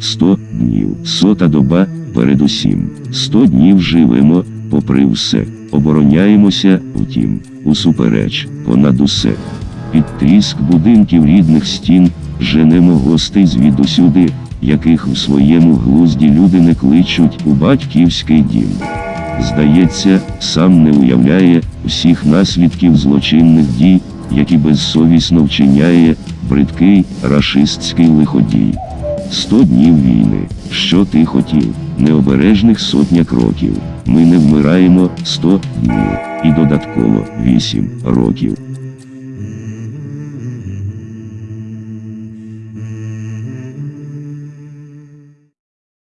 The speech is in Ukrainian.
Сто днів. Сота доба передусім. Сто днів живемо, попри все. Обороняємося, втім, усупереч, понад усе. Під тріск будинків рідних стін женемо гостей звідусюди, яких у своєму глузді люди не кличуть у батьківський дім. Здається, сам не уявляє всіх наслідків злочинних дій, які безсовісно вчиняє бридкий рашистський лиходій. Сто днів війни. Що ти хотів? Необережних сотня кроків. Ми не вмираємо сто днів. І додатково вісім років.